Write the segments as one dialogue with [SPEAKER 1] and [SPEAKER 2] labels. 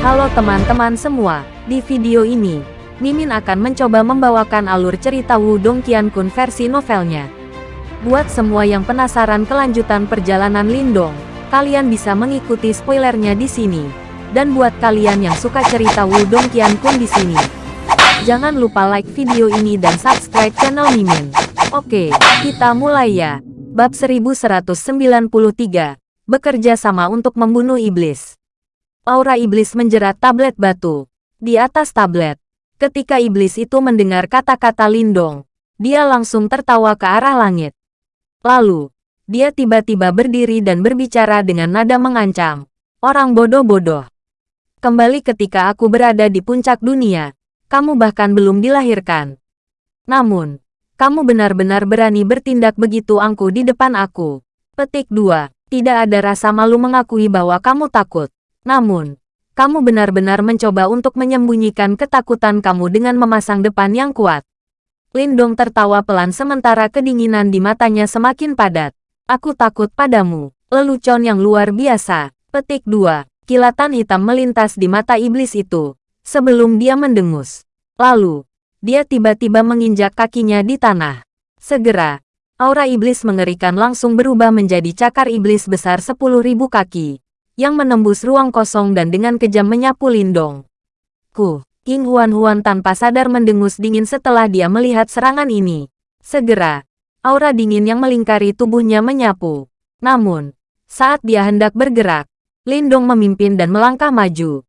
[SPEAKER 1] Halo teman-teman semua, di video ini, Mimin akan mencoba membawakan alur cerita Wudong Qiankun versi novelnya. Buat semua yang penasaran kelanjutan perjalanan Lindong, kalian bisa mengikuti spoilernya di sini. Dan buat kalian yang suka cerita Wudong Qiankun di sini, jangan lupa like video ini dan subscribe channel Mimin. Oke, kita mulai ya. Bab 1193, bekerja sama untuk membunuh iblis. Aura iblis menjerat tablet batu. Di atas tablet, ketika iblis itu mendengar kata-kata Lindong, dia langsung tertawa ke arah langit. Lalu, dia tiba-tiba berdiri dan berbicara dengan nada mengancam. Orang bodoh-bodoh. Kembali ketika aku berada di puncak dunia, kamu bahkan belum dilahirkan. Namun, kamu benar-benar berani bertindak begitu angku di depan aku. Petik 2. Tidak ada rasa malu mengakui bahwa kamu takut. Namun, kamu benar-benar mencoba untuk menyembunyikan ketakutan kamu dengan memasang depan yang kuat. Lindong tertawa pelan sementara kedinginan di matanya semakin padat. Aku takut padamu, lelucon yang luar biasa. Petik 2. Kilatan hitam melintas di mata iblis itu, sebelum dia mendengus. Lalu, dia tiba-tiba menginjak kakinya di tanah. Segera, aura iblis mengerikan langsung berubah menjadi cakar iblis besar 10.000 kaki yang menembus ruang kosong dan dengan kejam menyapu Lindong. Ku, King Huan-Huan tanpa sadar mendengus dingin setelah dia melihat serangan ini. Segera, aura dingin yang melingkari tubuhnya menyapu. Namun, saat dia hendak bergerak, Lindong memimpin dan melangkah maju.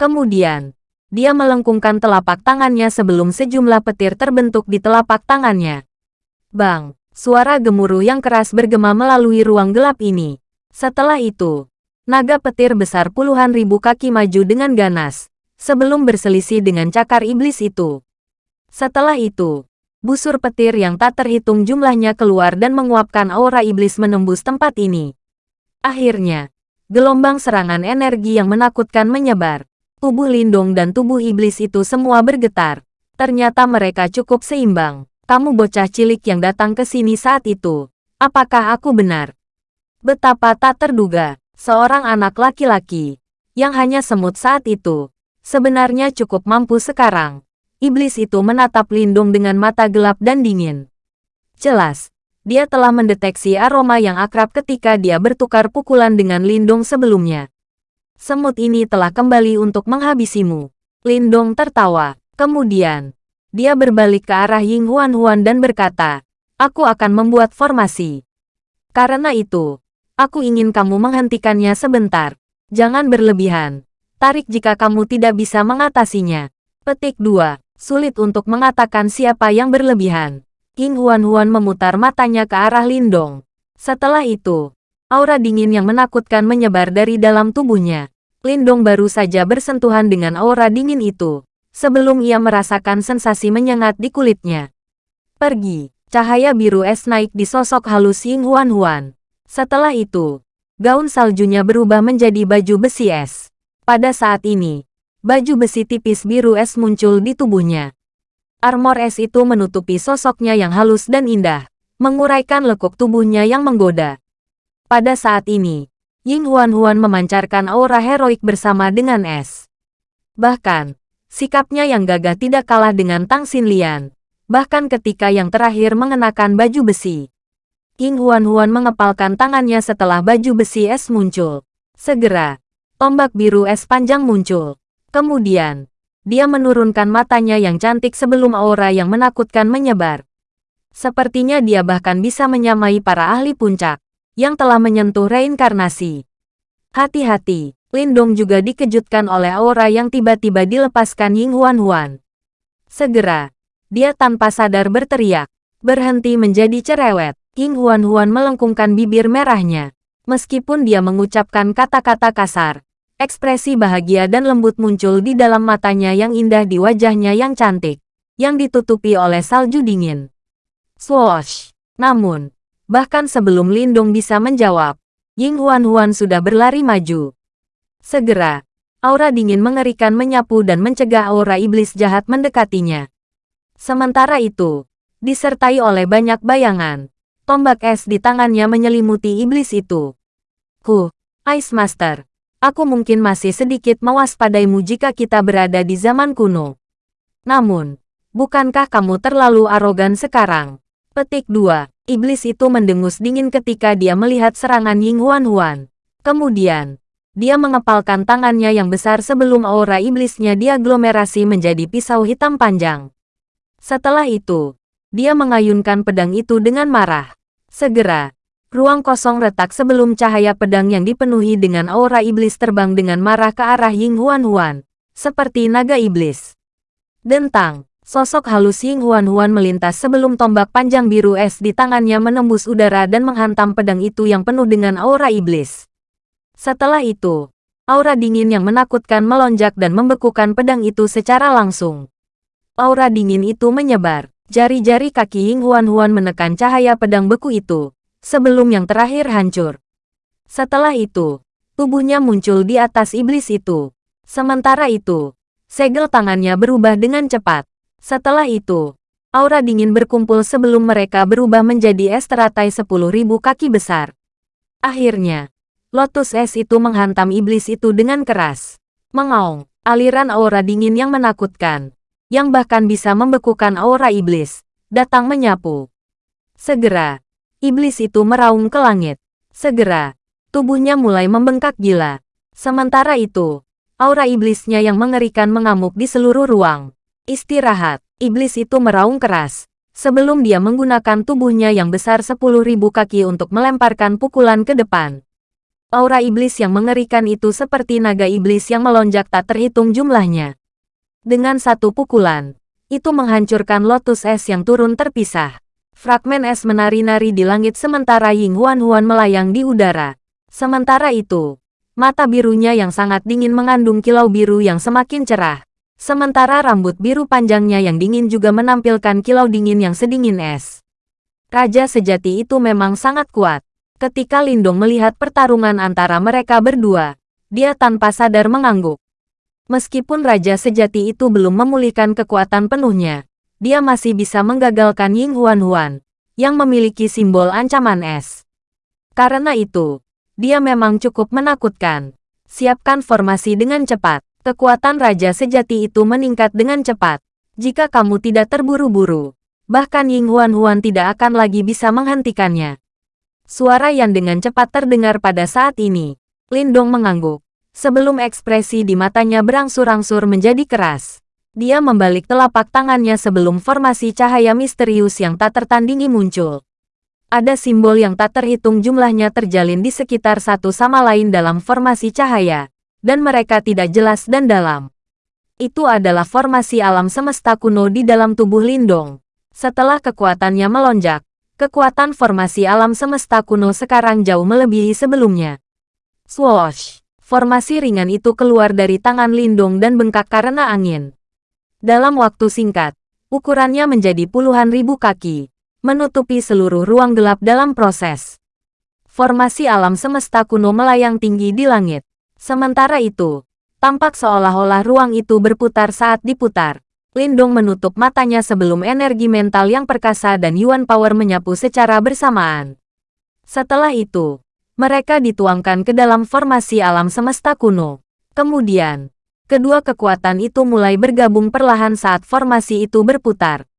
[SPEAKER 1] Kemudian, dia melengkungkan telapak tangannya sebelum sejumlah petir terbentuk di telapak tangannya. Bang, suara gemuruh yang keras bergema melalui ruang gelap ini. Setelah itu, Naga petir besar puluhan ribu kaki maju dengan ganas, sebelum berselisih dengan cakar iblis itu. Setelah itu, busur petir yang tak terhitung jumlahnya keluar dan menguapkan aura iblis menembus tempat ini. Akhirnya, gelombang serangan energi yang menakutkan menyebar. Tubuh Lindung dan tubuh iblis itu semua bergetar. Ternyata mereka cukup seimbang. Kamu bocah cilik yang datang ke sini saat itu. Apakah aku benar? Betapa tak terduga seorang anak laki-laki, yang hanya semut saat itu, sebenarnya cukup mampu sekarang. Iblis itu menatap Lindung dengan mata gelap dan dingin. Jelas, dia telah mendeteksi aroma yang akrab ketika dia bertukar pukulan dengan Lindung sebelumnya. Semut ini telah kembali untuk menghabisimu. Lindong tertawa. Kemudian, dia berbalik ke arah Ying Huan Huan dan berkata, Aku akan membuat formasi. Karena itu, Aku ingin kamu menghentikannya sebentar. Jangan berlebihan. Tarik jika kamu tidak bisa mengatasinya. Petik 2. Sulit untuk mengatakan siapa yang berlebihan. King Huan-Huan memutar matanya ke arah Lindong. Setelah itu, aura dingin yang menakutkan menyebar dari dalam tubuhnya. Lindong baru saja bersentuhan dengan aura dingin itu, sebelum ia merasakan sensasi menyengat di kulitnya. Pergi, cahaya biru es naik di sosok halus Ying Huan-Huan. Setelah itu, gaun saljunya berubah menjadi baju besi es. Pada saat ini, baju besi tipis biru es muncul di tubuhnya. Armor es itu menutupi sosoknya yang halus dan indah, menguraikan lekuk tubuhnya yang menggoda. Pada saat ini, Ying Huan-Huan memancarkan aura heroik bersama dengan es. Bahkan, sikapnya yang gagah tidak kalah dengan Tang Xinlian, bahkan ketika yang terakhir mengenakan baju besi. King Huan-Huan mengepalkan tangannya setelah baju besi es muncul. Segera, tombak biru es panjang muncul. Kemudian, dia menurunkan matanya yang cantik sebelum aura yang menakutkan menyebar. Sepertinya dia bahkan bisa menyamai para ahli puncak, yang telah menyentuh reinkarnasi. Hati-hati, Lindong juga dikejutkan oleh aura yang tiba-tiba dilepaskan Ying Huan-Huan. Segera, dia tanpa sadar berteriak, berhenti menjadi cerewet. King Huan-Huan melengkungkan bibir merahnya. Meskipun dia mengucapkan kata-kata kasar, ekspresi bahagia dan lembut muncul di dalam matanya yang indah di wajahnya yang cantik, yang ditutupi oleh salju dingin. Swoosh! Namun, bahkan sebelum Lindung bisa menjawab, Ying Huan-Huan sudah berlari maju. Segera, aura dingin mengerikan menyapu dan mencegah aura iblis jahat mendekatinya. Sementara itu, disertai oleh banyak bayangan, Tombak es di tangannya menyelimuti iblis itu. Ku, Ice Master. Aku mungkin masih sedikit mewaspadaimu jika kita berada di zaman kuno. Namun, bukankah kamu terlalu arogan sekarang? Petik 2. Iblis itu mendengus dingin ketika dia melihat serangan Ying Huan Huan. Kemudian, dia mengepalkan tangannya yang besar sebelum aura iblisnya diaglomerasi menjadi pisau hitam panjang. Setelah itu, dia mengayunkan pedang itu dengan marah. Segera, ruang kosong retak sebelum cahaya pedang yang dipenuhi dengan aura iblis terbang dengan marah ke arah Ying Huan Huan, seperti naga iblis. Dentang, sosok halus Ying Huan Huan melintas sebelum tombak panjang biru es di tangannya menembus udara dan menghantam pedang itu yang penuh dengan aura iblis. Setelah itu, aura dingin yang menakutkan melonjak dan membekukan pedang itu secara langsung. Aura dingin itu menyebar. Jari-jari kaki Ying Huan Huan menekan cahaya pedang beku itu, sebelum yang terakhir hancur. Setelah itu, tubuhnya muncul di atas iblis itu. Sementara itu, segel tangannya berubah dengan cepat. Setelah itu, aura dingin berkumpul sebelum mereka berubah menjadi es teratai sepuluh ribu kaki besar. Akhirnya, Lotus es itu menghantam iblis itu dengan keras. Mengaung, aliran aura dingin yang menakutkan, yang bahkan bisa membekukan aura iblis, datang menyapu. Segera, iblis itu meraung ke langit. Segera, tubuhnya mulai membengkak gila. Sementara itu, aura iblisnya yang mengerikan mengamuk di seluruh ruang. Istirahat, iblis itu meraung keras, sebelum dia menggunakan tubuhnya yang besar 10.000 kaki untuk melemparkan pukulan ke depan. Aura iblis yang mengerikan itu seperti naga iblis yang melonjak tak terhitung jumlahnya. Dengan satu pukulan, itu menghancurkan lotus es yang turun terpisah. Fragmen es menari-nari di langit sementara Ying Huan Huan melayang di udara. Sementara itu, mata birunya yang sangat dingin mengandung kilau biru yang semakin cerah. Sementara rambut biru panjangnya yang dingin juga menampilkan kilau dingin yang sedingin es. Raja sejati itu memang sangat kuat. Ketika Lindong melihat pertarungan antara mereka berdua, dia tanpa sadar mengangguk. Meskipun Raja sejati itu belum memulihkan kekuatan penuhnya, dia masih bisa menggagalkan Ying Huan Huan, yang memiliki simbol ancaman es. Karena itu, dia memang cukup menakutkan. Siapkan formasi dengan cepat. Kekuatan Raja sejati itu meningkat dengan cepat. Jika kamu tidak terburu-buru, bahkan Ying Huan Huan tidak akan lagi bisa menghentikannya. Suara yang dengan cepat terdengar pada saat ini. Lindong mengangguk. Sebelum ekspresi di matanya berangsur-angsur menjadi keras. Dia membalik telapak tangannya sebelum formasi cahaya misterius yang tak tertandingi muncul. Ada simbol yang tak terhitung jumlahnya terjalin di sekitar satu sama lain dalam formasi cahaya, dan mereka tidak jelas dan dalam. Itu adalah formasi alam semesta kuno di dalam tubuh Lindong. Setelah kekuatannya melonjak, Kekuatan formasi alam semesta kuno sekarang jauh melebihi sebelumnya. Swoosh! Formasi ringan itu keluar dari tangan Lindung dan bengkak karena angin. Dalam waktu singkat, ukurannya menjadi puluhan ribu kaki, menutupi seluruh ruang gelap dalam proses. Formasi alam semesta kuno melayang tinggi di langit. Sementara itu, tampak seolah-olah ruang itu berputar saat diputar. Lindong menutup matanya sebelum energi mental yang perkasa dan Yuan Power menyapu secara bersamaan. Setelah itu, mereka dituangkan ke dalam formasi alam semesta kuno. Kemudian, kedua kekuatan itu mulai bergabung perlahan saat formasi itu berputar.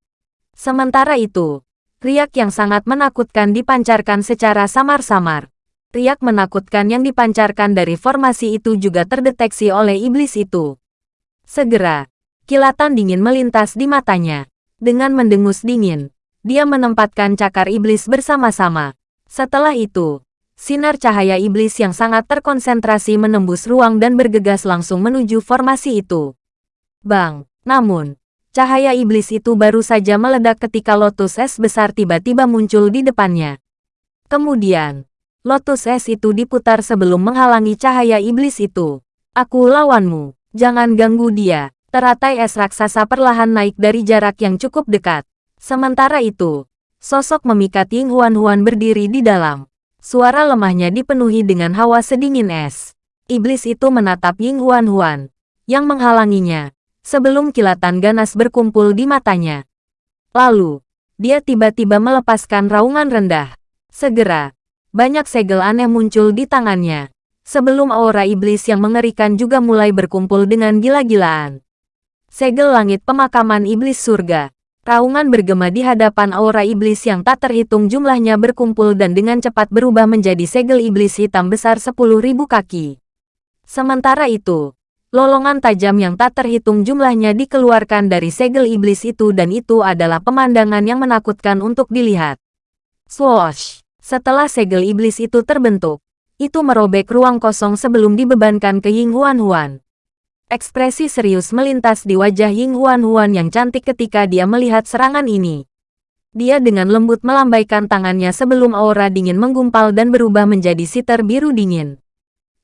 [SPEAKER 1] Sementara itu, riak yang sangat menakutkan dipancarkan secara samar-samar. Riak menakutkan yang dipancarkan dari formasi itu juga terdeteksi oleh iblis itu. Segera, Kilatan dingin melintas di matanya. Dengan mendengus dingin, dia menempatkan cakar iblis bersama-sama. Setelah itu, sinar cahaya iblis yang sangat terkonsentrasi menembus ruang dan bergegas langsung menuju formasi itu. Bang! Namun, cahaya iblis itu baru saja meledak ketika lotus es besar tiba-tiba muncul di depannya. Kemudian, lotus es itu diputar sebelum menghalangi cahaya iblis itu. Aku lawanmu, jangan ganggu dia. Teratai es raksasa perlahan naik dari jarak yang cukup dekat. Sementara itu, sosok memikat Ying Huan Huan berdiri di dalam. Suara lemahnya dipenuhi dengan hawa sedingin es. Iblis itu menatap Ying Huan Huan, yang menghalanginya, sebelum kilatan ganas berkumpul di matanya. Lalu, dia tiba-tiba melepaskan raungan rendah. Segera, banyak segel aneh muncul di tangannya. sebelum aura iblis yang mengerikan juga mulai berkumpul dengan gila-gilaan. Segel langit pemakaman iblis surga. Raungan bergema di hadapan aura iblis yang tak terhitung jumlahnya berkumpul dan dengan cepat berubah menjadi segel iblis hitam besar 10.000 kaki. Sementara itu, lolongan tajam yang tak terhitung jumlahnya dikeluarkan dari segel iblis itu dan itu adalah pemandangan yang menakutkan untuk dilihat. Swoosh! Setelah segel iblis itu terbentuk, itu merobek ruang kosong sebelum dibebankan ke Ying Huan Huan. Ekspresi serius melintas di wajah Ying Huan Huan yang cantik ketika dia melihat serangan ini. Dia dengan lembut melambaikan tangannya sebelum aura dingin menggumpal dan berubah menjadi siter biru dingin.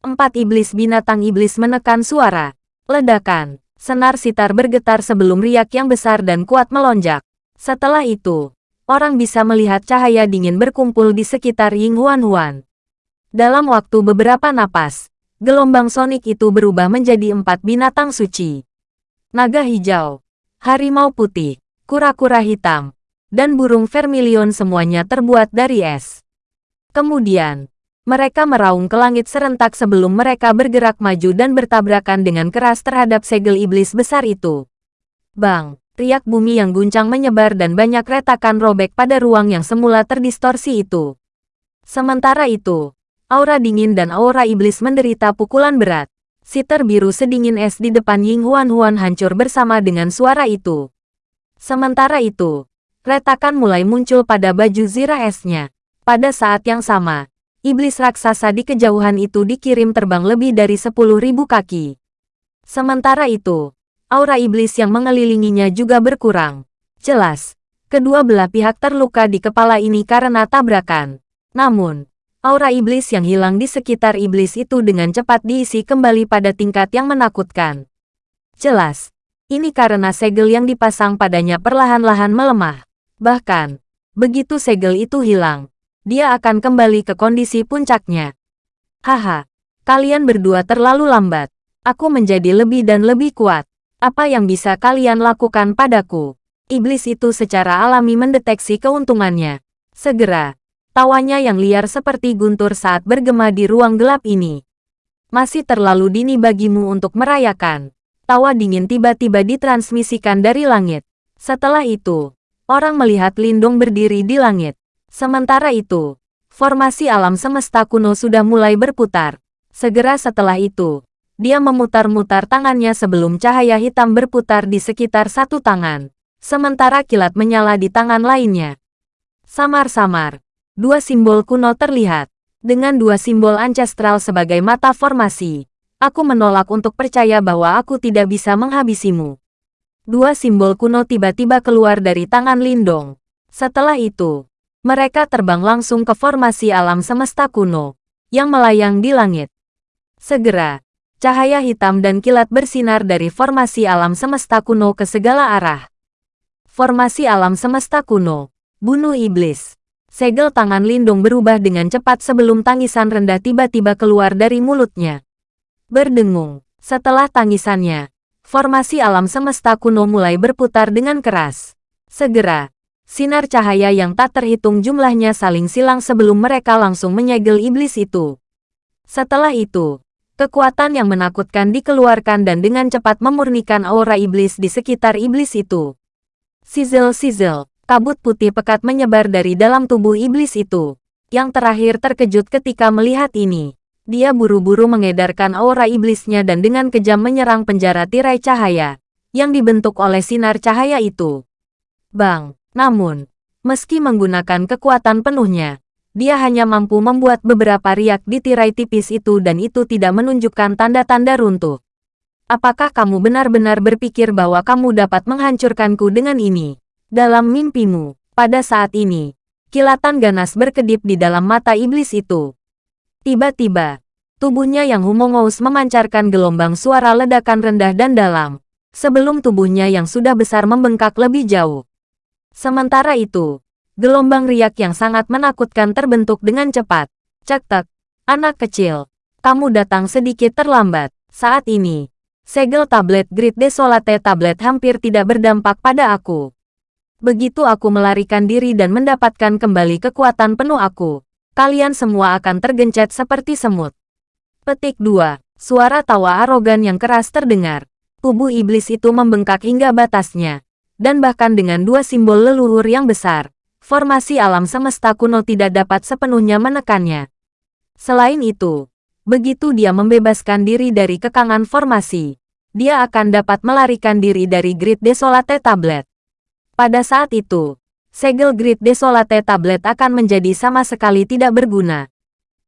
[SPEAKER 1] Empat iblis binatang iblis menekan suara. Ledakan. Senar sitar bergetar sebelum riak yang besar dan kuat melonjak. Setelah itu, orang bisa melihat cahaya dingin berkumpul di sekitar Ying Huan Huan. Dalam waktu beberapa napas, gelombang sonik itu berubah menjadi empat binatang suci. Naga hijau, harimau putih, kura-kura hitam, dan burung vermilion semuanya terbuat dari es. Kemudian, mereka meraung ke langit serentak sebelum mereka bergerak maju dan bertabrakan dengan keras terhadap segel iblis besar itu. Bang, riak bumi yang guncang menyebar dan banyak retakan robek pada ruang yang semula terdistorsi itu. Sementara itu, Aura dingin dan aura iblis menderita pukulan berat. Siter biru sedingin es di depan Ying Huan Huan hancur bersama dengan suara itu. Sementara itu, retakan mulai muncul pada baju zirah esnya. Pada saat yang sama, iblis raksasa di kejauhan itu dikirim terbang lebih dari 10.000 kaki. Sementara itu, aura iblis yang mengelilinginya juga berkurang. Jelas, kedua belah pihak terluka di kepala ini karena tabrakan. Namun, aura iblis yang hilang di sekitar iblis itu dengan cepat diisi kembali pada tingkat yang menakutkan. Jelas, ini karena segel yang dipasang padanya perlahan-lahan melemah. Bahkan, begitu segel itu hilang, dia akan kembali ke kondisi puncaknya. Haha, kalian berdua terlalu lambat. Aku menjadi lebih dan lebih kuat. Apa yang bisa kalian lakukan padaku? Iblis itu secara alami mendeteksi keuntungannya. Segera, Tawanya yang liar seperti guntur saat bergema di ruang gelap ini. Masih terlalu dini bagimu untuk merayakan. Tawa dingin tiba-tiba ditransmisikan dari langit. Setelah itu, orang melihat Lindung berdiri di langit. Sementara itu, formasi alam semesta kuno sudah mulai berputar. Segera setelah itu, dia memutar-mutar tangannya sebelum cahaya hitam berputar di sekitar satu tangan. Sementara kilat menyala di tangan lainnya. Samar-samar, Dua simbol kuno terlihat. Dengan dua simbol ancestral sebagai mata formasi, aku menolak untuk percaya bahwa aku tidak bisa menghabisimu. Dua simbol kuno tiba-tiba keluar dari tangan Lindong. Setelah itu, mereka terbang langsung ke formasi alam semesta kuno, yang melayang di langit. Segera, cahaya hitam dan kilat bersinar dari formasi alam semesta kuno ke segala arah. Formasi alam semesta kuno, bunuh iblis. Segel tangan Lindung berubah dengan cepat sebelum tangisan rendah tiba-tiba keluar dari mulutnya. Berdengung. Setelah tangisannya, formasi alam semesta kuno mulai berputar dengan keras. Segera, sinar cahaya yang tak terhitung jumlahnya saling silang sebelum mereka langsung menyegel iblis itu. Setelah itu, kekuatan yang menakutkan dikeluarkan dan dengan cepat memurnikan aura iblis di sekitar iblis itu. Sizzle-sizzle, kabut putih pekat menyebar dari dalam tubuh iblis itu. Yang terakhir terkejut ketika melihat ini. Dia buru-buru mengedarkan aura iblisnya dan dengan kejam menyerang penjara tirai cahaya yang dibentuk oleh sinar cahaya itu. Bang, namun, meski menggunakan kekuatan penuhnya, dia hanya mampu membuat beberapa riak di tirai tipis itu dan itu tidak menunjukkan tanda-tanda runtuh. Apakah kamu benar-benar berpikir bahwa kamu dapat menghancurkanku dengan ini? Dalam mimpimu, pada saat ini, kilatan ganas berkedip di dalam mata iblis itu. Tiba-tiba, tubuhnya yang humongous memancarkan gelombang suara ledakan rendah dan dalam, sebelum tubuhnya yang sudah besar membengkak lebih jauh. Sementara itu, gelombang riak yang sangat menakutkan terbentuk dengan cepat. Cek-tek, anak kecil, kamu datang sedikit terlambat. Saat ini, segel tablet Grid Desolate tablet hampir tidak berdampak pada aku. Begitu aku melarikan diri dan mendapatkan kembali kekuatan penuh aku, kalian semua akan tergencet seperti semut. Petik 2. Suara tawa arogan yang keras terdengar. Tubuh iblis itu membengkak hingga batasnya. Dan bahkan dengan dua simbol leluhur yang besar, formasi alam semesta kuno tidak dapat sepenuhnya menekannya. Selain itu, begitu dia membebaskan diri dari kekangan formasi, dia akan dapat melarikan diri dari Grid Desolate Tablet. Pada saat itu, segel Grid Desolate Tablet akan menjadi sama sekali tidak berguna.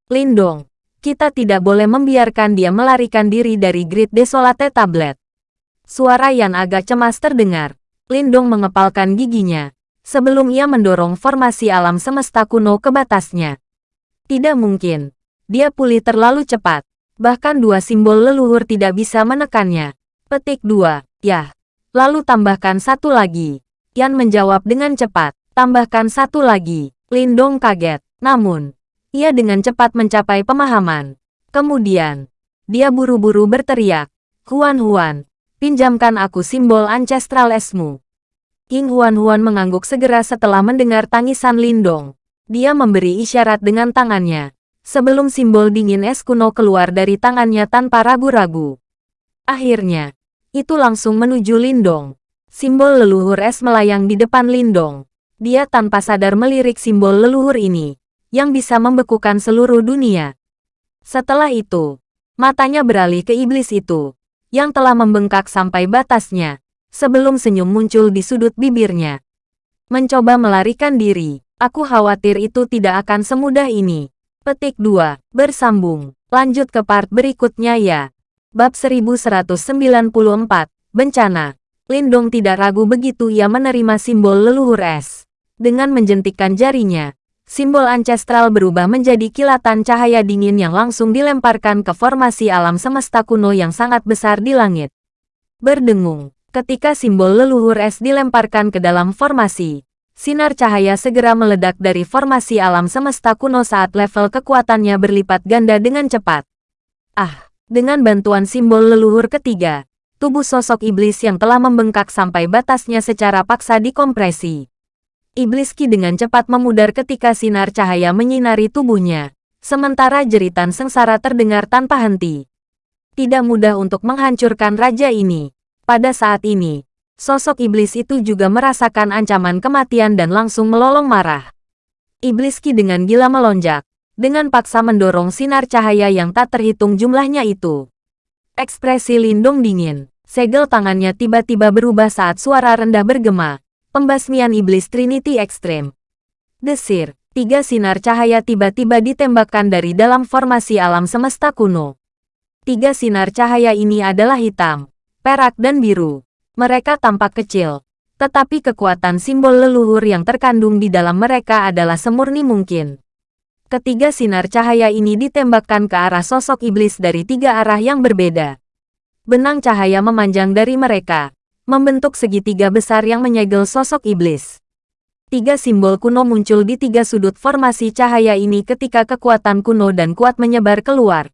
[SPEAKER 1] Lindong, kita tidak boleh membiarkan dia melarikan diri dari Grid Desolate Tablet. Suara yang agak cemas terdengar. Lindong mengepalkan giginya, sebelum ia mendorong formasi alam semesta kuno ke batasnya. Tidak mungkin, dia pulih terlalu cepat. Bahkan dua simbol leluhur tidak bisa menekannya. Petik dua, ya. Lalu tambahkan satu lagi. Yan menjawab dengan cepat. Tambahkan satu lagi. Lindong kaget. Namun, ia dengan cepat mencapai pemahaman. Kemudian, dia buru-buru berteriak. Huan Huan, pinjamkan aku simbol ancestral esmu. King Huan Huan mengangguk segera setelah mendengar tangisan Lindong. Dia memberi isyarat dengan tangannya sebelum simbol dingin es kuno keluar dari tangannya tanpa ragu-ragu. Akhirnya, itu langsung menuju Lindong. Simbol leluhur es melayang di depan Lindong. Dia tanpa sadar melirik simbol leluhur ini, yang bisa membekukan seluruh dunia. Setelah itu, matanya beralih ke iblis itu, yang telah membengkak sampai batasnya, sebelum senyum muncul di sudut bibirnya. Mencoba melarikan diri, aku khawatir itu tidak akan semudah ini. Petik 2. Bersambung. Lanjut ke part berikutnya ya. Bab 1194. Bencana. Lindong tidak ragu begitu ia menerima simbol leluhur es. Dengan menjentikkan jarinya, simbol ancestral berubah menjadi kilatan cahaya dingin yang langsung dilemparkan ke formasi alam semesta kuno yang sangat besar di langit. Berdengung, ketika simbol leluhur es dilemparkan ke dalam formasi, Sinar cahaya segera meledak dari formasi alam semesta kuno saat level kekuatannya berlipat ganda dengan cepat. Ah, dengan bantuan simbol leluhur ketiga, tubuh sosok iblis yang telah membengkak sampai batasnya secara paksa dikompresi. Iblis Ki dengan cepat memudar ketika sinar cahaya menyinari tubuhnya, sementara jeritan sengsara terdengar tanpa henti. Tidak mudah untuk menghancurkan raja ini. Pada saat ini, Sosok iblis itu juga merasakan ancaman kematian dan langsung melolong marah. Iblis Ki dengan gila melonjak, dengan paksa mendorong sinar cahaya yang tak terhitung jumlahnya itu. Ekspresi Lindung dingin, segel tangannya tiba-tiba berubah saat suara rendah bergema, pembasmian iblis Trinity Extreme. Desir, tiga sinar cahaya tiba-tiba ditembakkan dari dalam formasi alam semesta kuno. Tiga sinar cahaya ini adalah hitam, perak dan biru. Mereka tampak kecil, tetapi kekuatan simbol leluhur yang terkandung di dalam mereka adalah semurni mungkin. Ketiga sinar cahaya ini ditembakkan ke arah sosok iblis dari tiga arah yang berbeda. Benang cahaya memanjang dari mereka, membentuk segitiga besar yang menyegel sosok iblis. Tiga simbol kuno muncul di tiga sudut formasi cahaya ini ketika kekuatan kuno dan kuat menyebar keluar.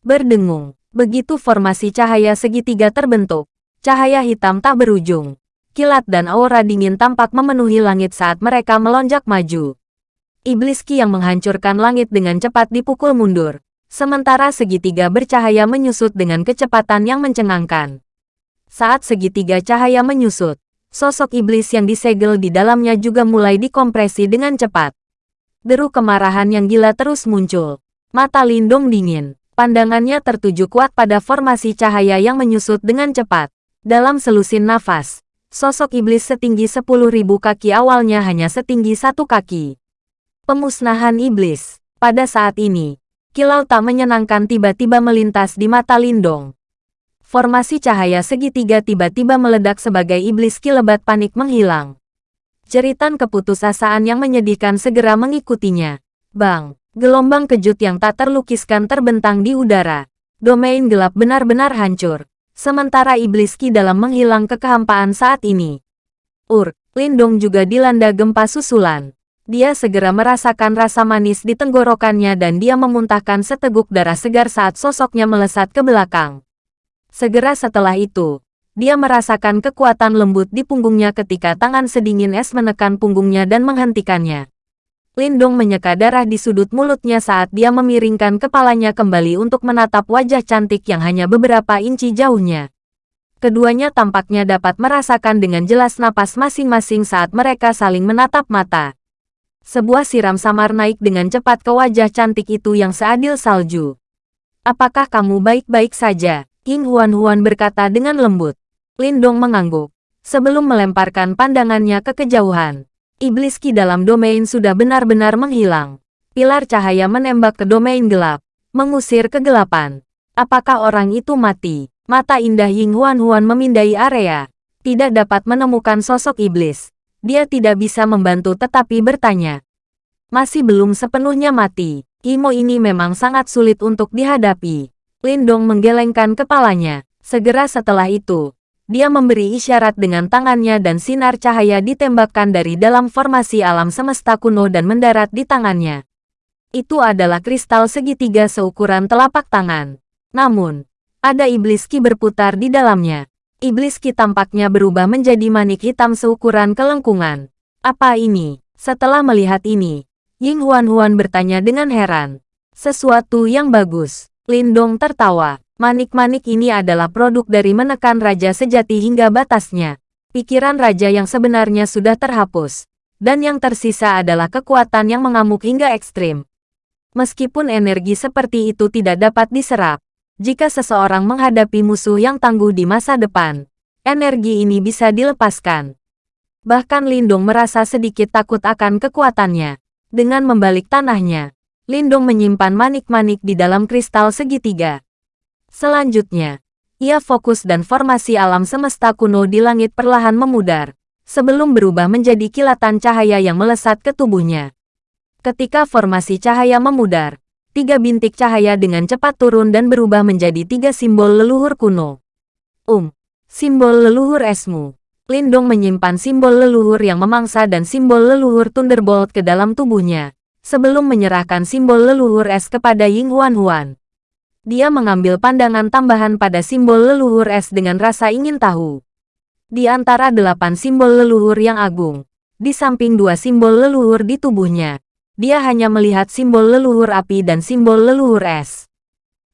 [SPEAKER 1] Berdengung, begitu formasi cahaya segitiga terbentuk, Cahaya hitam tak berujung. Kilat dan aura dingin tampak memenuhi langit saat mereka melonjak maju. Iblis Ki yang menghancurkan langit dengan cepat dipukul mundur. Sementara segitiga bercahaya menyusut dengan kecepatan yang mencengangkan. Saat segitiga cahaya menyusut, sosok iblis yang disegel di dalamnya juga mulai dikompresi dengan cepat. Deru kemarahan yang gila terus muncul. Mata Lindung dingin. Pandangannya tertuju kuat pada formasi cahaya yang menyusut dengan cepat. Dalam selusin nafas, sosok iblis setinggi 10.000 kaki awalnya hanya setinggi satu kaki. Pemusnahan iblis. Pada saat ini, kilau tak menyenangkan tiba-tiba melintas di mata Lindong. Formasi cahaya segitiga tiba-tiba meledak sebagai iblis kilebat panik menghilang. Jeritan keputusasaan yang menyedihkan segera mengikutinya. Bang, gelombang kejut yang tak terlukiskan terbentang di udara. Domain gelap benar-benar hancur sementara iblis Ki dalam menghilang ke kehampaan saat ini. Ur, Lindong juga dilanda gempa susulan. Dia segera merasakan rasa manis di tenggorokannya dan dia memuntahkan seteguk darah segar saat sosoknya melesat ke belakang. Segera setelah itu, dia merasakan kekuatan lembut di punggungnya ketika tangan sedingin es menekan punggungnya dan menghentikannya. Lindong menyeka darah di sudut mulutnya saat dia memiringkan kepalanya kembali untuk menatap wajah cantik yang hanya beberapa inci jauhnya. Keduanya tampaknya dapat merasakan dengan jelas napas masing-masing saat mereka saling menatap mata. Sebuah siram samar naik dengan cepat ke wajah cantik itu yang seadil salju. Apakah kamu baik-baik saja? King Huan-Huan berkata dengan lembut. Lindong mengangguk. Sebelum melemparkan pandangannya ke kejauhan. Iblis Ki dalam domain sudah benar-benar menghilang. Pilar cahaya menembak ke domain gelap, mengusir kegelapan. Apakah orang itu mati? Mata indah Ying Huan Huan memindai area. Tidak dapat menemukan sosok iblis. Dia tidak bisa membantu tetapi bertanya. Masih belum sepenuhnya mati. Imo ini memang sangat sulit untuk dihadapi. Lindong menggelengkan kepalanya. Segera setelah itu, dia memberi isyarat dengan tangannya dan sinar cahaya ditembakkan dari dalam formasi alam semesta kuno dan mendarat di tangannya. Itu adalah kristal segitiga seukuran telapak tangan. Namun, ada iblis ki berputar di dalamnya. Iblis ki tampaknya berubah menjadi manik hitam seukuran kelengkungan. Apa ini? Setelah melihat ini, Ying Huan Huan bertanya dengan heran. Sesuatu yang bagus. Lindong tertawa. Manik-manik ini adalah produk dari menekan raja sejati hingga batasnya. Pikiran raja yang sebenarnya sudah terhapus. Dan yang tersisa adalah kekuatan yang mengamuk hingga ekstrim. Meskipun energi seperti itu tidak dapat diserap, jika seseorang menghadapi musuh yang tangguh di masa depan, energi ini bisa dilepaskan. Bahkan Lindung merasa sedikit takut akan kekuatannya. Dengan membalik tanahnya, Lindung menyimpan manik-manik di dalam kristal segitiga. Selanjutnya, ia fokus dan formasi alam semesta kuno di langit perlahan memudar, sebelum berubah menjadi kilatan cahaya yang melesat ke tubuhnya. Ketika formasi cahaya memudar, tiga bintik cahaya dengan cepat turun dan berubah menjadi tiga simbol leluhur kuno. Um, simbol leluhur esmu. Lindong menyimpan simbol leluhur yang memangsa dan simbol leluhur Thunderbolt ke dalam tubuhnya, sebelum menyerahkan simbol leluhur es kepada Ying Huan Huan. Dia mengambil pandangan tambahan pada simbol leluhur es dengan rasa ingin tahu. Di antara delapan simbol leluhur yang agung, di samping dua simbol leluhur di tubuhnya, dia hanya melihat simbol leluhur api dan simbol leluhur es.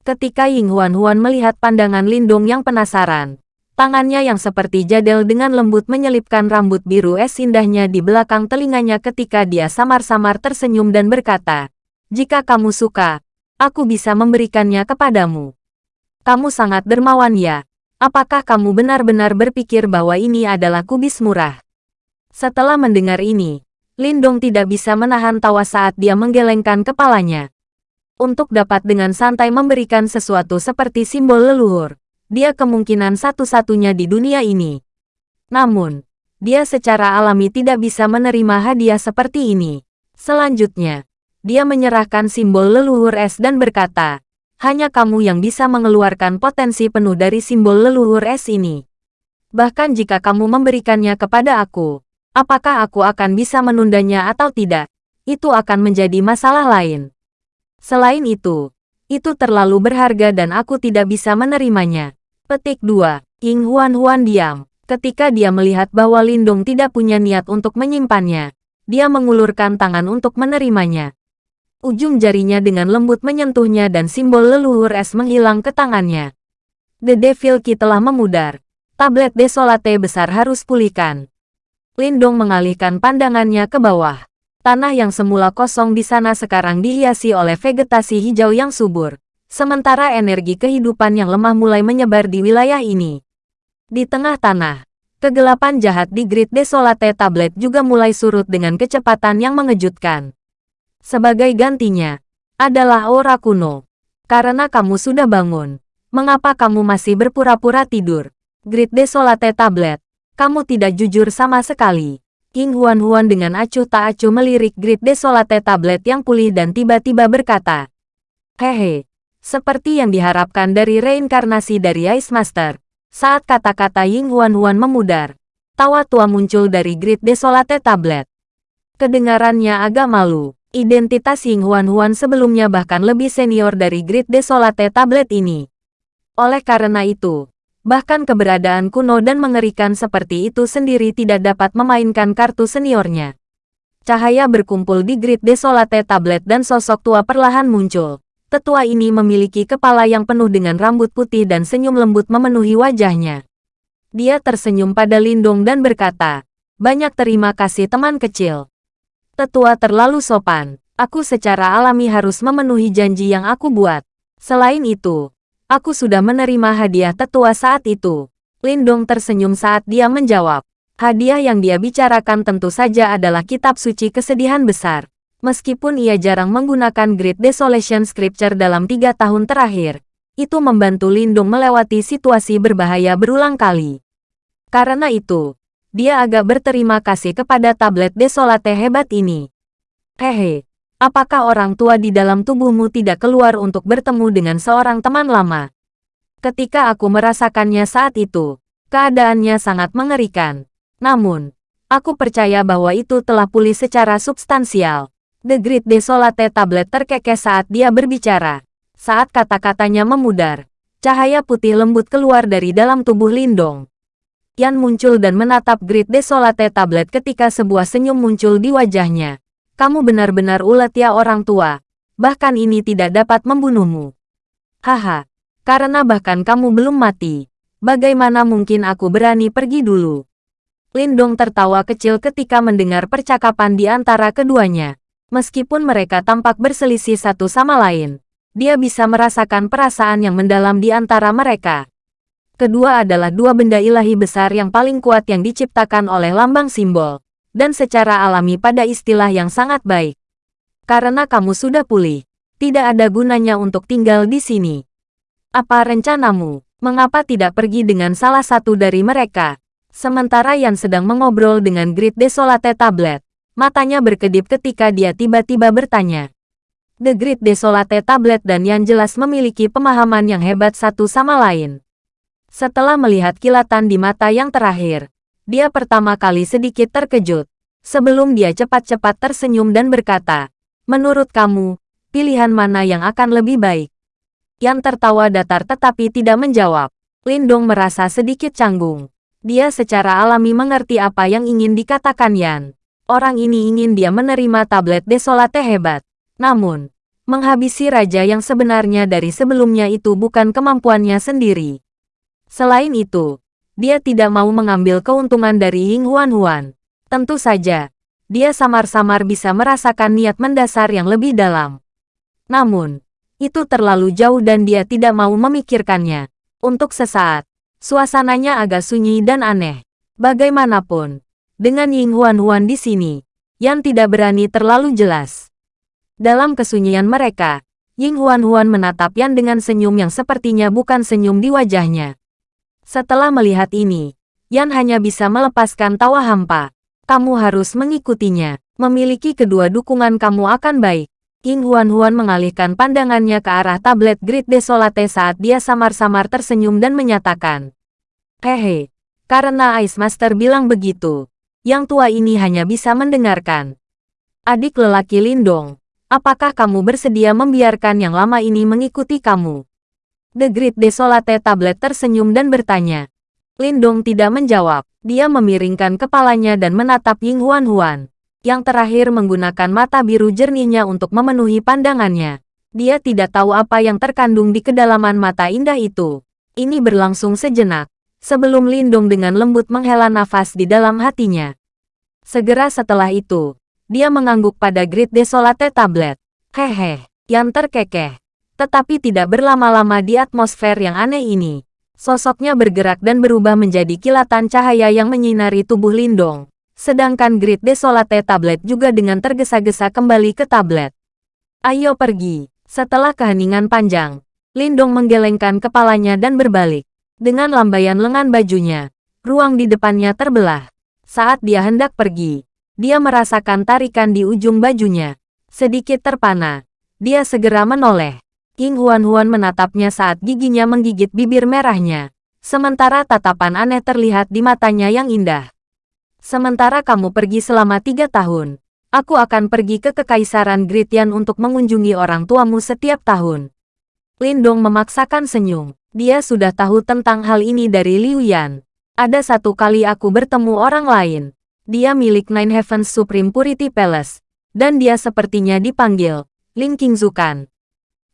[SPEAKER 1] Ketika Ying Huan Huan melihat pandangan Lindung yang penasaran, tangannya yang seperti jadel dengan lembut menyelipkan rambut biru es indahnya di belakang telinganya ketika dia samar-samar tersenyum dan berkata, Jika kamu suka, Aku bisa memberikannya kepadamu. Kamu sangat dermawan ya. Apakah kamu benar-benar berpikir bahwa ini adalah kubis murah? Setelah mendengar ini, Lindong tidak bisa menahan tawa saat dia menggelengkan kepalanya. Untuk dapat dengan santai memberikan sesuatu seperti simbol leluhur, dia kemungkinan satu-satunya di dunia ini. Namun, dia secara alami tidak bisa menerima hadiah seperti ini. Selanjutnya, dia menyerahkan simbol leluhur es dan berkata, hanya kamu yang bisa mengeluarkan potensi penuh dari simbol leluhur es ini. Bahkan jika kamu memberikannya kepada aku, apakah aku akan bisa menundanya atau tidak, itu akan menjadi masalah lain. Selain itu, itu terlalu berharga dan aku tidak bisa menerimanya. Petik 2. Ying Huan Huan diam. Ketika dia melihat bahwa Lindung tidak punya niat untuk menyimpannya, dia mengulurkan tangan untuk menerimanya ujung jarinya dengan lembut menyentuhnya dan simbol leluhur es menghilang ke tangannya. The Devil Key telah memudar. Tablet desolate besar harus pulihkan. Lindong mengalihkan pandangannya ke bawah. Tanah yang semula kosong di sana sekarang dihiasi oleh vegetasi hijau yang subur. Sementara energi kehidupan yang lemah mulai menyebar di wilayah ini. Di tengah tanah, kegelapan jahat di Grid Desolate Tablet juga mulai surut dengan kecepatan yang mengejutkan. Sebagai gantinya, adalah aura kuno. Karena kamu sudah bangun, mengapa kamu masih berpura-pura tidur? Grid Desolate Tablet, kamu tidak jujur sama sekali. King Huan Huan dengan acuh tak acuh melirik Grid Desolate Tablet yang pulih dan tiba-tiba berkata, Hehe, seperti yang diharapkan dari reinkarnasi dari Ice Master. Saat kata-kata Ying Huan Huan memudar, tawa tua muncul dari Grid Desolate Tablet. Kedengarannya agak malu. Identitas Ying Huan-Huan sebelumnya bahkan lebih senior dari Grid Desolate tablet ini. Oleh karena itu, bahkan keberadaan kuno dan mengerikan seperti itu sendiri tidak dapat memainkan kartu seniornya. Cahaya berkumpul di grid desolate tablet dan sosok tua perlahan muncul. Tetua ini memiliki kepala yang penuh dengan rambut putih dan senyum lembut memenuhi wajahnya. Dia tersenyum pada Lindong dan berkata, Banyak terima kasih teman kecil. Tetua terlalu sopan. Aku secara alami harus memenuhi janji yang aku buat. Selain itu, aku sudah menerima hadiah tetua saat itu. Lindong tersenyum saat dia menjawab. Hadiah yang dia bicarakan tentu saja adalah kitab suci kesedihan besar. Meskipun ia jarang menggunakan Great Desolation Scripture dalam tiga tahun terakhir, itu membantu Lindung melewati situasi berbahaya berulang kali. Karena itu, dia agak berterima kasih kepada tablet desolate hebat ini. Hehe, apakah orang tua di dalam tubuhmu tidak keluar untuk bertemu dengan seorang teman lama? Ketika aku merasakannya saat itu, keadaannya sangat mengerikan. Namun, aku percaya bahwa itu telah pulih secara substansial. The Great Desolate Tablet terkekeh saat dia berbicara. Saat kata-katanya memudar, cahaya putih lembut keluar dari dalam tubuh Lindong. Yan muncul dan menatap Great Desolate Tablet ketika sebuah senyum muncul di wajahnya. Kamu benar-benar ulet ya orang tua. Bahkan ini tidak dapat membunuhmu. Haha, karena bahkan kamu belum mati. Bagaimana mungkin aku berani pergi dulu? Lindong tertawa kecil ketika mendengar percakapan di antara keduanya. Meskipun mereka tampak berselisih satu sama lain, dia bisa merasakan perasaan yang mendalam di antara mereka. Kedua adalah dua benda ilahi besar yang paling kuat yang diciptakan oleh lambang simbol, dan secara alami pada istilah yang sangat baik. Karena kamu sudah pulih, tidak ada gunanya untuk tinggal di sini. Apa rencanamu? Mengapa tidak pergi dengan salah satu dari mereka? Sementara Yan sedang mengobrol dengan Grid Desolate Tablet, matanya berkedip ketika dia tiba-tiba bertanya. The Grid Desolate Tablet dan Yan jelas memiliki pemahaman yang hebat satu sama lain. Setelah melihat kilatan di mata yang terakhir, dia pertama kali sedikit terkejut, sebelum dia cepat-cepat tersenyum dan berkata, Menurut kamu, pilihan mana yang akan lebih baik? Yan tertawa datar tetapi tidak menjawab. Lindong merasa sedikit canggung. Dia secara alami mengerti apa yang ingin dikatakan Yan. Orang ini ingin dia menerima tablet desolate hebat. Namun, menghabisi raja yang sebenarnya dari sebelumnya itu bukan kemampuannya sendiri. Selain itu, dia tidak mau mengambil keuntungan dari Ying Huan Huan. Tentu saja, dia samar-samar bisa merasakan niat mendasar yang lebih dalam. Namun, itu terlalu jauh dan dia tidak mau memikirkannya. Untuk sesaat, Suasananya agak sunyi dan aneh. Bagaimanapun, dengan Ying Huan Huan di sini, Yan tidak berani terlalu jelas. Dalam kesunyian mereka, Ying Huan Huan menatap Yan dengan senyum yang sepertinya bukan senyum di wajahnya. Setelah melihat ini, Yan hanya bisa melepaskan tawa hampa. Kamu harus mengikutinya. Memiliki kedua dukungan kamu akan baik. Ying Huan Huan mengalihkan pandangannya ke arah tablet Grid Desolate saat dia samar-samar tersenyum dan menyatakan. Hehe, karena Ice Master bilang begitu, yang tua ini hanya bisa mendengarkan. Adik lelaki Lindong, apakah kamu bersedia membiarkan yang lama ini mengikuti kamu? The Grid Desolate tablet tersenyum dan bertanya. Lindong tidak menjawab, dia memiringkan kepalanya dan menatap Ying Huan Huan yang terakhir menggunakan mata biru jernihnya untuk memenuhi pandangannya. Dia tidak tahu apa yang terkandung di kedalaman mata indah itu. Ini berlangsung sejenak, sebelum Lindung dengan lembut menghela nafas di dalam hatinya. Segera setelah itu, dia mengangguk pada Great Desolate Tablet. Hehe, yang terkekeh. Tetapi tidak berlama-lama di atmosfer yang aneh ini. Sosoknya bergerak dan berubah menjadi kilatan cahaya yang menyinari tubuh Lindong. Sedangkan Grid Desolate tablet juga dengan tergesa-gesa kembali ke tablet. Ayo pergi. Setelah keheningan panjang, Lindong menggelengkan kepalanya dan berbalik. Dengan lambaian lengan bajunya, ruang di depannya terbelah. Saat dia hendak pergi, dia merasakan tarikan di ujung bajunya. Sedikit terpana, dia segera menoleh. King Huan-Huan menatapnya saat giginya menggigit bibir merahnya. Sementara tatapan aneh terlihat di matanya yang indah. Sementara kamu pergi selama tiga tahun, aku akan pergi ke Kekaisaran Gritian untuk mengunjungi orang tuamu setiap tahun. Lindong memaksakan senyum. Dia sudah tahu tentang hal ini dari Liu Yan. Ada satu kali aku bertemu orang lain. Dia milik Nine Heavens Supreme Purity Palace. Dan dia sepertinya dipanggil Lin Qingzukan.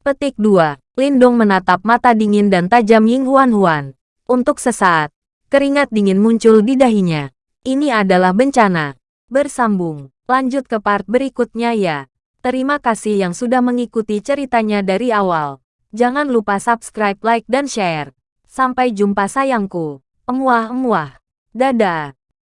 [SPEAKER 1] Petik 2. Lindong menatap mata dingin dan tajam Ying Huan Huan. Untuk sesaat, keringat dingin muncul di dahinya. Ini adalah bencana. Bersambung. Lanjut ke part berikutnya ya. Terima kasih yang sudah mengikuti ceritanya dari awal. Jangan lupa subscribe, like, dan share. Sampai jumpa sayangku. Emuah-emuah. Dadah.